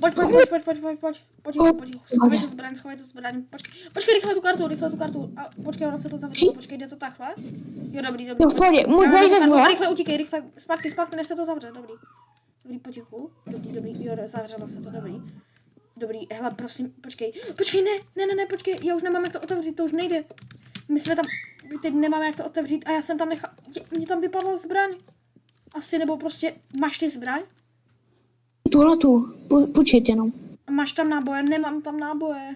Pojď, pojď, pojď, pojď, pojď, pojď, pojď, potichu, potichu, schovej tu zbraň, schovej tu zbraň, počkej, počkej, rychle tu kartu, rychle tu kartu, a počkej, ono se to zavřelo, počkej, jde to takhle? Jo, dobrý, dobrý. V pohodě, můj boj vezmu? Rychle utíkej, rychle, zpátky, zpátky, než se to zavře, dobrý. Dobrý, potichu, dobrý, dobrý, jo, zavřelo se to, dobrý. Dobrý, hele, prosím, počkej, počkej, ne, ne, ne, ne, počkej, já už nemám jak to otevřít, to už nejde. My jsme tam, my teď nemáme jak to otevřít a já jsem tam nechal, je, mě tam vypadla zbraň. Asi, nebo prostě, máš ty zbraň? Tuhle tu, pu- půjčit jenom. Máš tam náboje? Nemám tam náboje.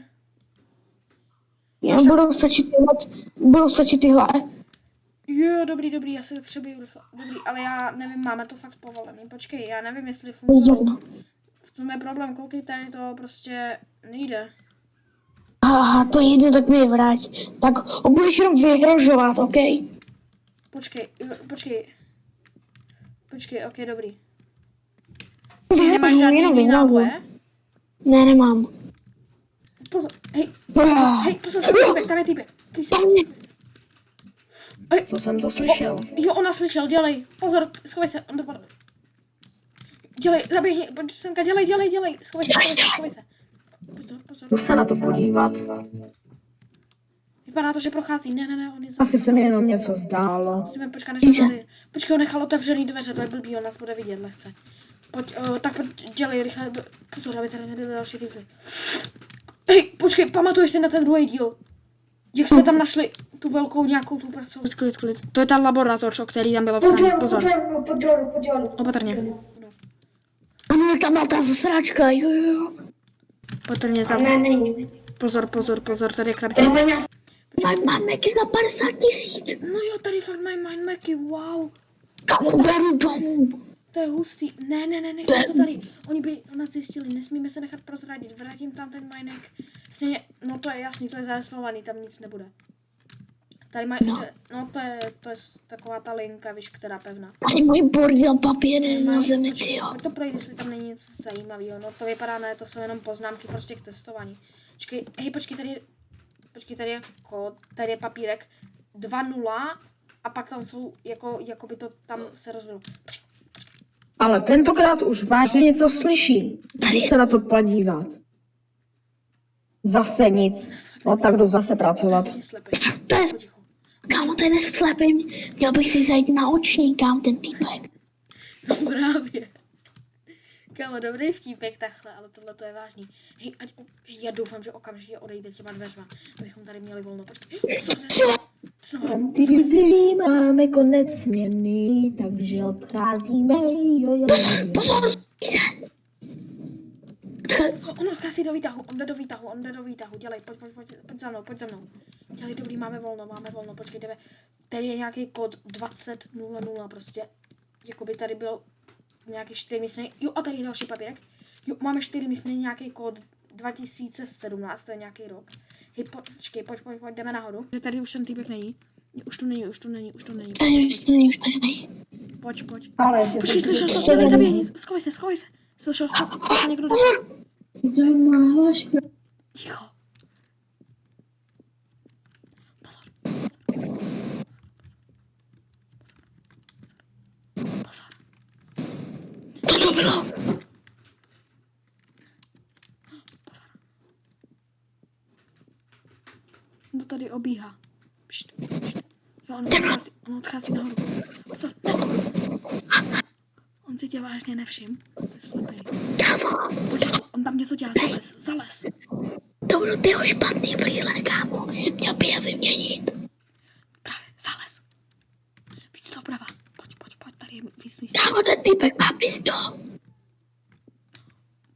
Jo, budou stačit tyhle, budou stačit tyhle. Jo, dobrý, dobrý, já se přebiju rychle. Dobrý, ale já nevím, máme to fakt povolený. Počkej, já nevím, jestli funguje. V tom je problém, koukej, tady to prostě nejde. Aha, to je jedno, tak mi je vrať. Tak ho budeš jenom vyhrožovat, OK? Počkej, počkej. Počkej, ok, dobrý. Ty nemáš žádný jiný náboje? Ne, nemám. Pozor, hej, Ah, hej, pozor, tam je týpek, tam je týpek. Co jsem to slyšel? Jo, ona slyšel, dělej. Pozor, schovej se, on dopadl. Dělej, zaběhni, pojď semka, dělej, dělej, dělej. Schovej se, schovej se, schovej se. Pozor, pozor. Jdu se na to podívat. Vypadá to, že prochází. Ne, ne, ne, on je za... Asi se mi jenom něco zdálo. Musíme počkat, než to. Počkej, on nechal otevřený dveře, to je blbý, on nás bude vidět lehce. Pojď, uh, tak pojď, dělej rychle, pozor, aby tady nebyly další typy. Hej, počkej, pamatuješ si na ten druhý díl? Jak jsme tam našli tu velkou nějakou tu pracovní... Klid, klid. To je ta laboratoř, o který tam bylo psáno. Pozor, opatrně. Ano, tam byla ta zasračka, jo, jo. Opatrně za... ne. Pozor, pozor, pozor, tady je krabice. Máme, máme jaký za 50 tisíc. No jo, tady fakt mají mindmacky, wow. Kamu beru domů. To je hustý. Ne, ne, ne, nechme to tady. Oni by nás zjistili, nesmíme se nechat prozradit. Vrátím tam ten minek. Stejně, no to je jasný, to je zaslovaný, tam nic nebude. Tady mají ještě, no to je, to je taková ta linka, víš, která pevná. Tady můj bordel papír na zemi, ty jo. To projít, jestli tam není něco zajímavého. No to vypadá, ne, to jsou jenom poznámky prostě k testování. Počkej, hej, počkej, tady je, počkej, tady je kód, tady je papírek 2.0 a pak tam jsou, jako, jako by to tam se rozvilo. Ale tentokrát už vážně něco slyší. Jdu se na to podívat. Zase nic. No tak jdu zase pracovat. To je, kámo, to je neslepý. Měl bych si zajít na oční, kámo, ten týpek. No právě. Kámo, dobrý vtípek takhle, ale tohle to je vážný. Hej, ať, hej, já doufám, že okamžitě odejde těma dveřma, abychom tady měli volno. Počkej. Máme konec směny, takže odcházíme. Jo, jo, jo. Pozor, se. On odchází do výtahu, on jde do výtahu, on jde do výtahu. Dělej, pojď, pojď, pojď, pojď za mnou, pojď za mnou. Dělej, dobrý, máme volno, máme volno, počkej, jdeme. Tady je nějaký kód 2000 prostě. Jakoby tady byl nějaký čtyři místný. Jo, a tady je další papírek. Jo, máme čtyři místný, nějaký kód 2017, to je nějaký rok. Hej, počkej, pojď, pojď, pojď, jdeme nahoru. Že tady už ten týpek není. Už tu není, už tu není, už tu není. Tady už to není, už tady není. Pojď, pojď. Ale ještě Počkej, jsem slyšel jsem, dělej, zaběhni, schovej se, schovej se. Slyšel jsem, že někdo jde. Zajímavá hláška. Ticho. Pozor. Pozor. Co to bylo? Tady obíhá? Pšt, pšt. Jo, on odchází, on odchází nahoru. Pozor. On si tě vážně nevšim. Slepý. Pojď, on tam něco dělá. Zales, zales. dobro, ty ho špatný brýle, kámo. Měl by je vyměnit. Právě, zales. Víc doprava. Pojď, pojď, pojď, tady je víc míst. Kámo, ten týpek má pistol.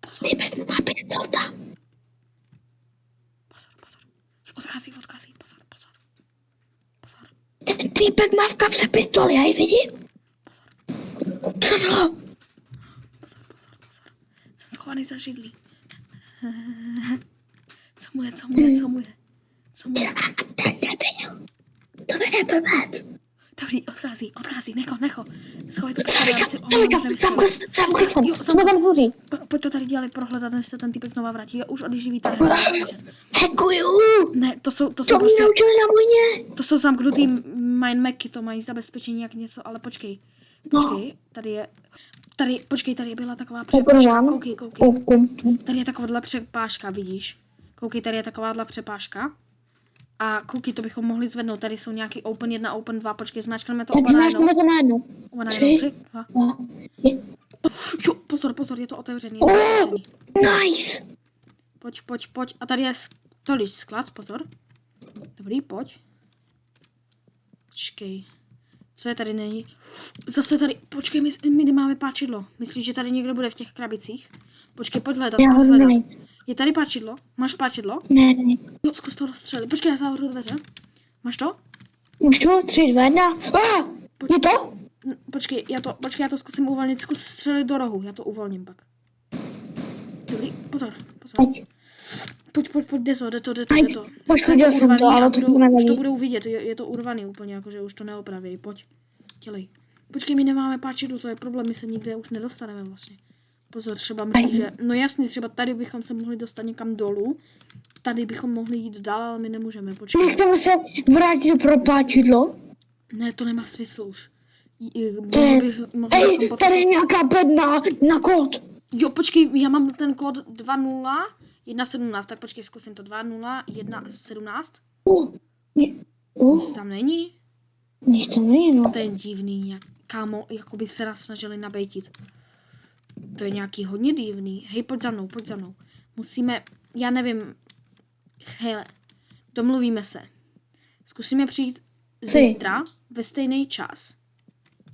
Pozor, Týpek má pistol tam. pozor, pozor. Jo, Odchází, odchází, pozor, pozor. Pozor, Ten kapse pistol, já ji vidím. Co to bylo? pozor, pozor, pozor. Jsem schovaný za židlí. Co mu je, co mu je, co mu je? Co mu je? Ten nebyl. To je blbec. Dobrý, odchází, odchází, necho, necho. Schovej to já zamkl, zamkl jsem. Jo, Jsme tam. Po- Pojď to tady dělali prohledat, než se ten typek znova vrátí. Jo, už odjíždí víc. Hekuju. Ne, to jsou, to To jsou mě prostě, naučili na vojně. to jsou zamknutý mindmacky, to mají zabezpečení jak něco, ale počkej. No. Počkej, tady je, Tady, počkej, tady byla taková přepážka. Koukej, koukej. Tady je takováhle přepážka, vidíš? Koukej, tady je takováhle přepážka. A koukej, to bychom mohli zvednout. Tady jsou nějaký Open 1, Open 2. Počkej, zmáčkneme to najednou. zmáčkneme to najednou. Oba Tři. najednou. Tři, dva. Jo, pozor, pozor, je to otevřený. Je to otevřený. Nice. Pojď, pojď, pojď. A tady je tolik sklad, pozor. Dobrý, pojď. Počkej. Co je tady není? Zase tady, počkej, my, my nemáme páčidlo. Myslíš, že tady někdo bude v těch krabicích? Počkej, pojď hledat, Já ho pojď hledat. najít. Je tady páčidlo? Máš páčidlo? Ne, ne. Jo, zkus to rozstřelit. Počkej, já zavřu dveře. Máš to? Můžu? Tři, dva, jedna. Ah, je to? Počkej, já to, počkej, já to zkusím uvolnit. Zkus střelit do rohu, já to uvolním pak. Dobrý, pozor, pozor. Ať. Pojď, pojď, pojď, jde to, jde to, jde to, jde to. Poškodil jsem to, ale to budou- nevadí. Už to budou vidět, je, je to urvaný úplně, jakože už to neopraví. Pojď, dělej. Počkej, my nemáme páčidlo, to je problém, my se nikde už nedostaneme vlastně. Pozor, třeba myslíš, že, no jasně, třeba tady bychom se mohli dostat někam dolů, tady bychom mohli jít dál, ale my nemůžeme, počkej. Nechceme se vrátit pro páčidlo. Ne, to nemá smysl už. Bych, Ej, tady je nějaká bedna na kód. Jo, počkej, já mám ten kód 20 117, tak počkej, zkusím to 20 117. Uh, uh, Jestli tam není, nic tam není, no. to je divný, jak, kámo, jako by se nás snažili nabejtit. To je nějaký hodně divný. Hej, pojď za mnou, pojď za mnou. Musíme, já nevím, hele, domluvíme se. Zkusíme přijít Co? zítra ve stejný čas.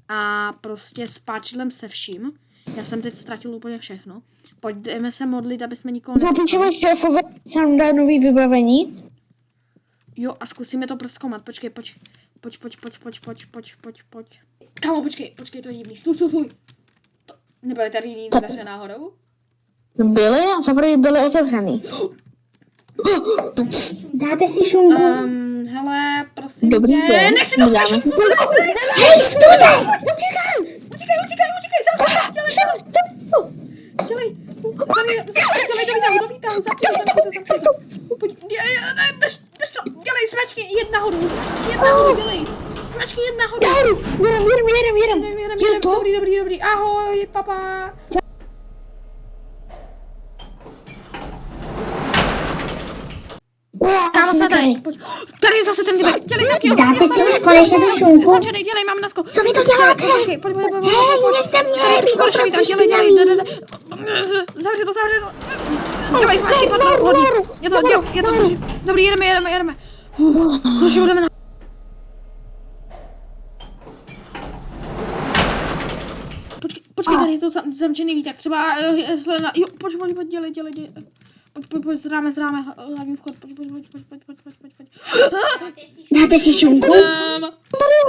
A prostě s páčidlem se vším. Já jsem teď ztratil úplně všechno. Pojďme se modlit, aby jsme nikoho Zapíšeme šéfové, jsem dá nový vybavení. Jo, a zkusíme to proskoumat. Počkej, pojď. Pojď, pojď, pojď, pojď, pojď, pojď, pojď, pojď. Kámo, počkej, počkej, to je divný. Stůj, stůj, stůj. To, nebyly tady jiný dveře náhodou? Byly a zaprvé byly otevřený. Dáte si šunku? Um, hele, prosím Dobrý tě. den. Nechci to Dáme. Hej, stůjte! Utíkej, utíkej, utíkej, utíkej. Zavři, dělej, dělej. Dělej smačky, jedna horu, smačky, jedna horu, dělej. Smačky, jedna horu. Já horu, jedem, jedem, jedem, jedem. Jedem, jedem, jedem, dobrý, dobrý, dobrý, ahoj, papa. Tady. tady je zase ten dýbek. Dělej taky. Dáte si už konečně tu šunku? Zločenej, dělej, mám nasko. Co mi to děláte? Hej, nechte mě, mi to dělej, dělej, dělej. Zavři to, zavři to. Smačky, nahoru, padlo, hodí. nahoru, Je to, je to, drží. Dobrý, jedeme, jedeme, jedeme. Už budeme na... Počkej, počkej, tady je to zam- zamčený výtak, třeba, eh, na, jo, pojď, pojď, pojď, dělej, dělej, dělej. Pojď, pojď, pojď, zráme, zráme, hlavní vchod, pojď, pojď, pojď, pojď, pojď, pojď, pojď, pojď. Dáte si šunku? Um,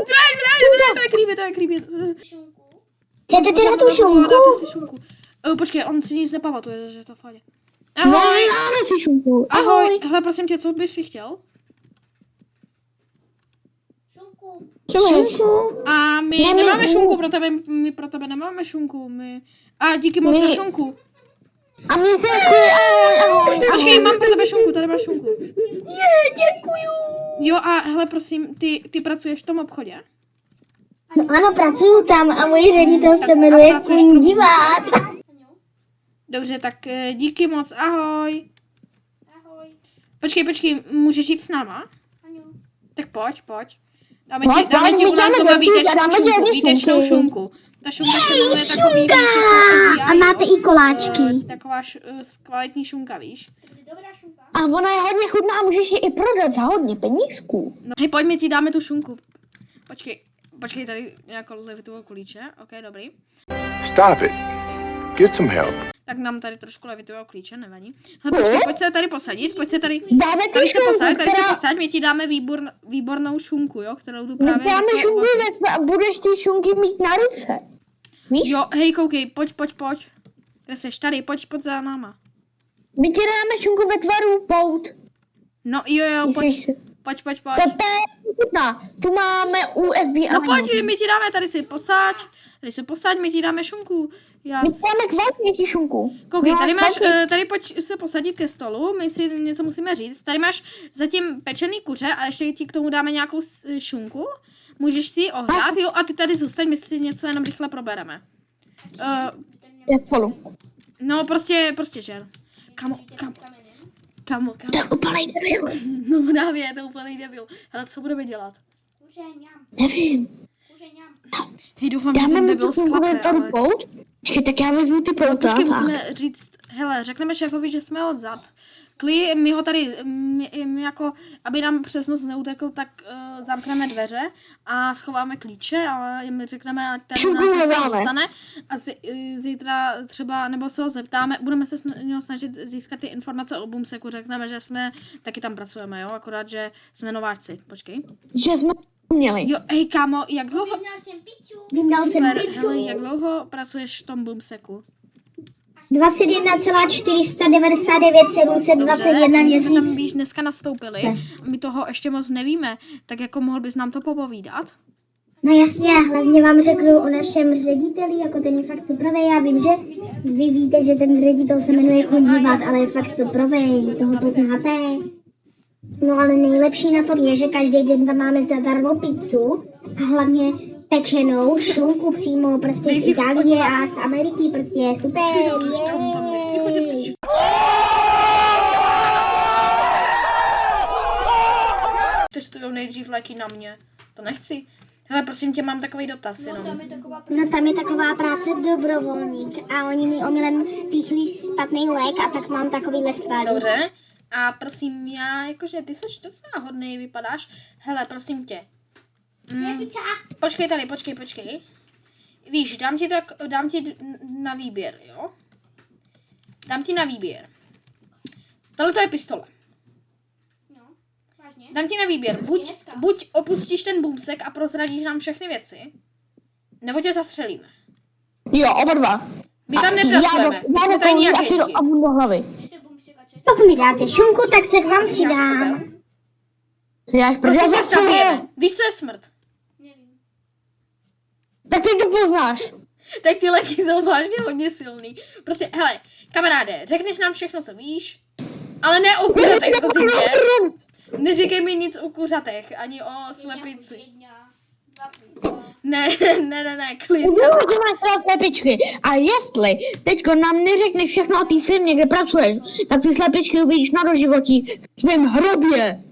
zdraj, zdraj, zdraj, to je creepy, to je creepy. Chcete teda tu šunku? Dáte si šunku. Uh, počkej, on si nic nepamatuje, že to fajně. No, Ahoj, dáme si šunku. ahoj, hele, prosím tě, co bys si chtěl? Šunku. A my Ne, my- nemáme šunku pro tebe, my pro tebe nemáme šunku, my... A díky moc My- za šunku. A mě se chtějí, ahoj, ahoj. Počkej, mám pro tebe šunku, tady máš šunku. Je, děkuju. Jo a hele, prosím, ty, ty pracuješ v tom obchodě? No ano, pracuju tam a moje ředitel se jmenuje Kundivát. Dobře, tak eh, díky moc, ahoj. Ahoj. Počkej, počkej, můžeš jít s náma? Ano. Tak pojď, pojď. Dáme ti, dáme pojď, ti u nás doma a výtečnou šunku, výtečnou. Ta šunka se jmenuje takový, víš, A jako máte i koláčky. Taková š, eh, kvalitní šunka, víš? A ona je hodně chutná a můžeš ji i prodat za hodně penízků. No, hej, pojď, my ti dáme tu šunku. Počkej, počkej, tady nějakou levitovou kulíče, ok, dobrý. Stop it. Get some help. Tak nám tady trošku levitového klíče, nevadí. Hele, počkej, pojď se tady posadit, pojď se tady... Dáme Tady se šunku, posaď, tady se která... posaď, my ti dáme výbor, výbornou šunku, jo, kterou tu My právě... dáme jako šunku a budeš ty šunky mít na ruce. Víš? Jo, hej, koukej, pojď, pojď, pojď. Kde seš? Tady, pojď, pojď za náma. My ti dáme šunku ve tvaru pout. No jo, jo, pojď, pojď, pojď, pojď. To to je chutná. Tu máme u FBI. No pojď, my ti dáme, tady si posaď, tady se posaď, my ti dáme šunku. Já... My ti dáme kvalitnější šunku. Koukej, tady máš, eh, tady pojď se posadit ke stolu, my si něco musíme říct. Tady máš zatím pečený kuře a ještě ti k tomu dáme nějakou s- šunku. Můžeš si ji ohrát, jo, a ty tady zůstaň, my si něco jenom rychle probereme. Uh, Je spolu. no prostě, prostě žer. Kamo, kamo, kamo, kamo. To je úplný debil. No právě, je to úplný debil. Hele, co budeme dělat? Nevím. Hej, doufám, že Dáme ten debil to sklape, tady ale... Počkej, tak já vezmu ty pouta. Počkej, musíme říct, hele, řekneme šéfovi, že jsme odzad. Kli, my ho tady, my, my jako, aby nám přes noc neutekl, tak uh, zamkneme dveře a schováme klíče a jim řekneme, ať ten nás dostane a zi, eh, zítra třeba, nebo se ho zeptáme, budeme se něho snažit získat ty informace o Bumseku, řekneme, že jsme, taky tam pracujeme, jo, akorát, že jsme nováčci, počkej. Že jsme měli. Jo, hej kámo, jak dlouho, Vyndal jsem pizzu. hele, jak dlouho pracuješ v tom Bumseku? 21,499 721 my jsme tam měsíc. víš, dneska nastoupili. My toho ještě moc nevíme, tak jako mohl bys nám to popovídat? No jasně, hlavně vám řeknu o našem řediteli, jako ten je fakt suprovej. Já vím, že vy víte, že ten ředitel se jmenuje Kundívat, ale je fakt suprovej, toho to znáte. No ale nejlepší na tom je, že každý den tam máme zadarmo pizzu a hlavně pečenou šunku přímo prostě z Itálie a z Ameriky, prostě je super. jej. Testují nejdřív léky na mě. To nechci. Hele, prosím tě, mám takový dotaz jenom. No tam je taková práce dobrovolník a oni mi omylem píchli špatný lék a tak mám takový svalý. Dobře. A prosím, já, jakože ty seš docela hodný, vypadáš. Hele, prosím tě. Mm, počkej tady, počkej, počkej. Víš, dám ti tak, dám ti na výběr, jo? Dám ti na výběr. Tohle to je pistole. Dám ti na výběr. Buď, buď opustíš ten boomsek a prozradíš nám všechny věci, nebo tě zastřelíme. Jo, oba dva. My tam já do, nepracujeme. já do ty do, agenti. a mu do hlavy. Pokud mi dáte šunku, tak se k vám přidám. Já, Prostě já se zastřelím. Víš, co je smrt? Tak ty to poznáš. Tak ty léky jsou vážně hodně silný. Prostě, hele, kamaráde, řekneš nám všechno, co víš, ale ne o kuřatech, prosím tě. Neříkej mi nic o kuřatech, ani o slepici. Ne, ne, ne, ne, klid. Máš teda slepičky. A jestli teďko nám neřekneš všechno o té firmě, kde pracuješ, tak ty slepičky uvidíš na doživotí v svém hrobě.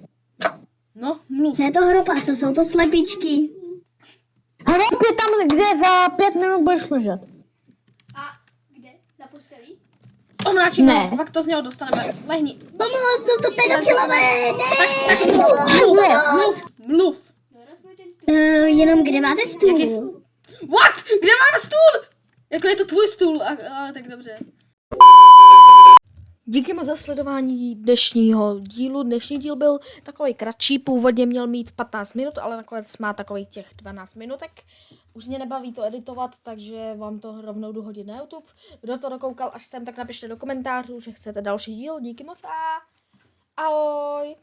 No, mluv. Co je to hrob a co jsou to slepičky? Hrob je tam, kde za pět minut budeš ležet. Omráčím, Ne. ne. pak to z něho dostaneme. Lehni. Pomoc, jsou to pedofilové! Tak, tak mluv, mluv, mluv. Uh, jenom kde máte stůl? Jaký- What? Kde máme stůl? Jako je to tvůj stůl, a, a, tak dobře. Díky moc za sledování dnešního dílu. Dnešní díl byl takový kratší, původně měl mít 15 minut, ale nakonec má takový těch 12 minutek. Už mě nebaví to editovat, takže vám to rovnou jdu hodit na YouTube. Kdo to dokoukal až sem, tak napište do komentářů, že chcete další díl. Díky moc a ahoj!